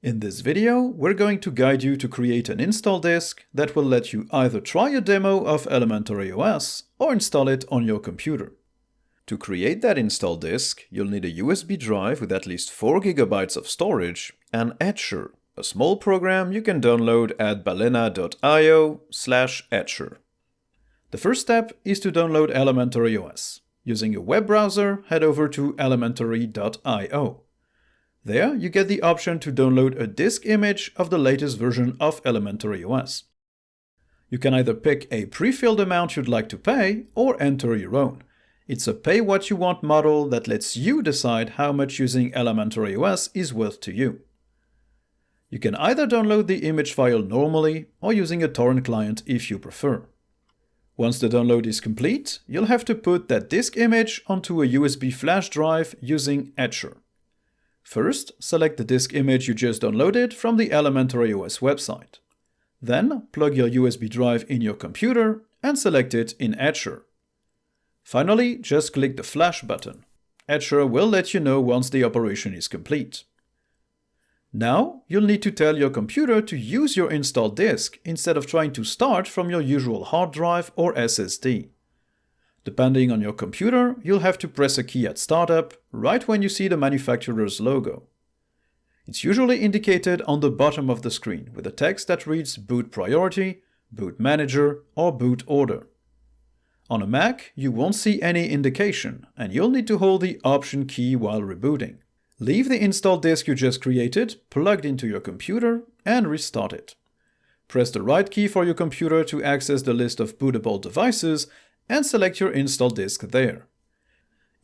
In this video, we're going to guide you to create an install disk that will let you either try a demo of Elementary OS or install it on your computer. To create that install disk, you'll need a USB drive with at least 4 GB of storage and Etcher, a small program you can download at balena.io slash etcher. The first step is to download Elementary OS. Using a web browser, head over to elementary.io. There, you get the option to download a disk image of the latest version of Elementary OS. You can either pick a pre-filled amount you'd like to pay or enter your own. It's a pay what you want model that lets you decide how much using Elementary OS is worth to you. You can either download the image file normally or using a torrent client if you prefer. Once the download is complete, you'll have to put that disk image onto a USB flash drive using Etcher. First, select the disk image you just downloaded from the Elementary OS website. Then, plug your USB drive in your computer and select it in Etcher. Finally, just click the Flash button. Etcher will let you know once the operation is complete. Now, you'll need to tell your computer to use your installed disk instead of trying to start from your usual hard drive or SSD. Depending on your computer, you'll have to press a key at startup, right when you see the manufacturer's logo. It's usually indicated on the bottom of the screen with a text that reads Boot Priority, Boot Manager, or Boot Order. On a Mac, you won't see any indication, and you'll need to hold the Option key while rebooting. Leave the install disk you just created plugged into your computer and restart it. Press the right key for your computer to access the list of bootable devices and select your install disk there.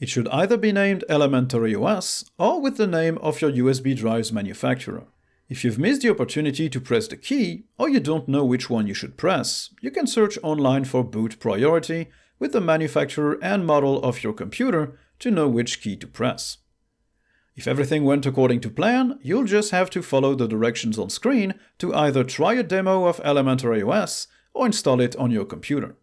It should either be named Elementary OS or with the name of your USB drive's manufacturer. If you've missed the opportunity to press the key, or you don't know which one you should press, you can search online for boot priority with the manufacturer and model of your computer to know which key to press. If everything went according to plan, you'll just have to follow the directions on screen to either try a demo of Elementary OS or install it on your computer.